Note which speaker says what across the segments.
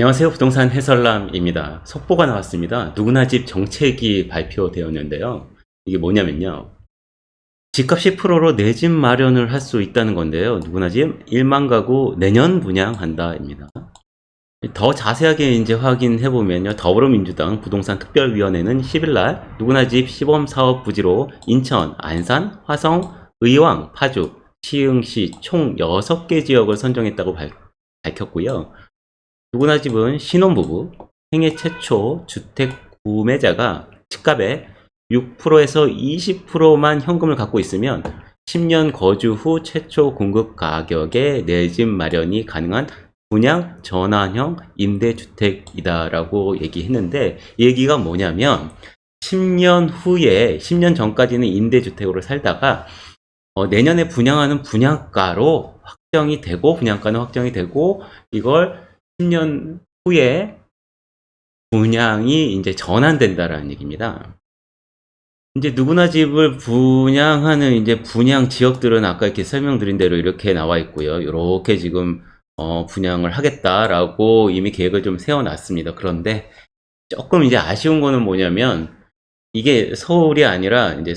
Speaker 1: 안녕하세요. 부동산 해설남입니다. 속보가 나왔습니다. 누구나 집 정책이 발표되었는데요. 이게 뭐냐면요. 집값 10%로 내 집 마련을 할 수 있다는 건데요. 누구나 집 1만 가구 내년 분양한다 입니다. 더 자세하게 이제 확인해 보면요. 더불어민주당 부동산 특별위원회는 10일날 누구나 집 시범 사업 부지로 인천, 안산, 화성, 의왕, 파주, 시흥시 총 6개 지역을 선정했다고 발- 밝혔고요. 누구나 집은 신혼부부, 생애 최초 주택 구매자가 집값의 6%에서 20%만 현금을 갖고 있으면 10년 거주 후 최초 공급 가격에 내 집 마련이 가능한 분양 전환형 임대주택이다라고 얘기했는데 이 얘기가 뭐냐면 10년 후에 10년 전까지는 임대주택으로 살다가 어, 내년에 분양하는 분양가로 확정이 되고 분양가는 확정이 되고 이걸 10년 후에 분양이 이제 전환된다라는 얘기입니다. 이제 누구나 집을 분양하는 이제 분양 지역들은 아까 이렇게 설명드린 대로 이렇게 나와 있고요. 이렇게 지금 어, 분양을 하겠다라고 이미 계획을 좀 세워놨습니다. 그런데 조금 이제 아쉬운 거는 뭐냐면 이게 서울이 아니라 이제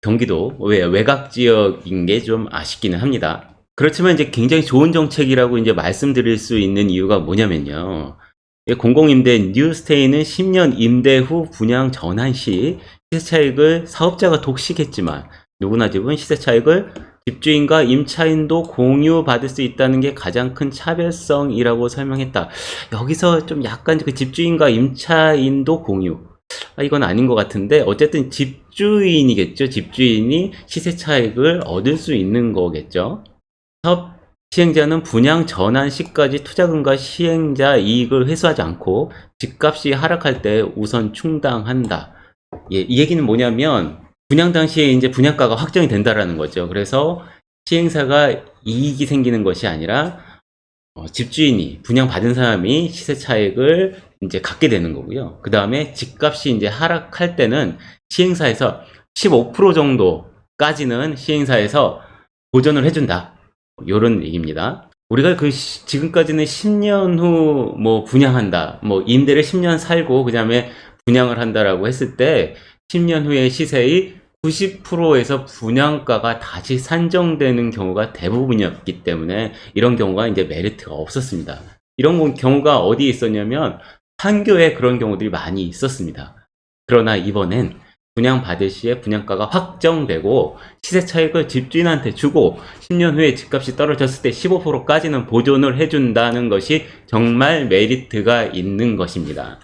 Speaker 1: 경기도 외, 외곽 지역인 게 좀 아쉽기는 합니다. 그렇지만 이제 굉장히 좋은 정책이라고 이제 말씀드릴 수 있는 이유가 뭐냐면요. 이 공공임대 뉴스테이는 10년 임대 후 분양 전환 시 시세 차익을 사업자가 독식했지만 누구나 집은 시세 차익을 집주인과 임차인도 공유받을 수 있다는 게 가장 큰 차별성이라고 설명했다. 여기서 좀 약간 그 집주인과 임차인도 공유. 아, 이건 아닌 것 같은데 어쨌든 집주인이겠죠. 집주인이 시세 차익을 얻을 수 있는 거겠죠. 사업 시행자는 분양 전환 시까지 투자금과 시행자 이익을 회수하지 않고 집값이 하락할 때 우선 충당한다. 예, 이 얘기는 뭐냐면 분양 당시에 이제 분양가가 확정이 된다라는 거죠. 그래서 시행사가 이익이 생기는 것이 아니라 어, 집주인이 분양 받은 사람이 시세 차익을 이제 갖게 되는 거고요. 그 다음에 집값이 이제 하락할 때는 시행사에서 15% 정도까지는 시행사에서 보전을 해준다. 요런 얘기입니다. 우리가 그 시- 지금까지는 10년 후 뭐 분양한다. 뭐 임대를 10년 살고 그 다음에 분양을 한다라고 했을 때 10년 후에 시세의 90%에서 분양가가 다시 산정되는 경우가 대부분이었기 때문에 이런 경우가 이제 메리트가 없었습니다. 이런 거- 경우가 어디에 있었냐면 판교에 그런 경우들이 많이 있었습니다. 그러나 이번엔 분양 받을 시에 분양가가 확정되고 시세 차익을 집주인한테 주고 10년 후에 집값이 떨어졌을 때 15%까지는 보존을 해준다는 것이 정말 메리트가 있는 것입니다.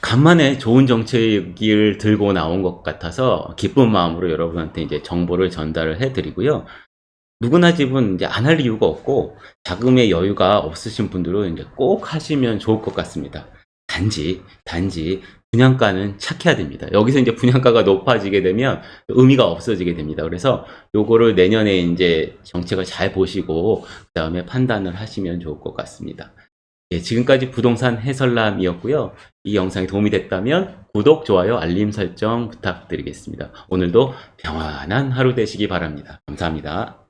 Speaker 1: 간만에 좋은 정책을 들고 나온 것 같아서 기쁜 마음으로 여러분한테 이제 정보를 전달을 해드리고요. 누구나 집은 이제 안 할 이유가 없고 자금의 여유가 없으신 분들은 이제 꼭 하시면 좋을 것 같습니다. 단지 단지 분양가는 착해야 됩니다. 여기서 이제 분양가가 높아지게 되면 의미가 없어지게 됩니다. 그래서 요거를 내년에 이제 정책을 잘 보시고 그 다음에 판단을 하시면 좋을 것 같습니다. 예, 지금까지 부동산 해설남이었고요. 이 영상이 도움이 됐다면 구독, 좋아요, 알림 설정 부탁드리겠습니다. 오늘도 평안한 하루 되시기 바랍니다. 감사합니다.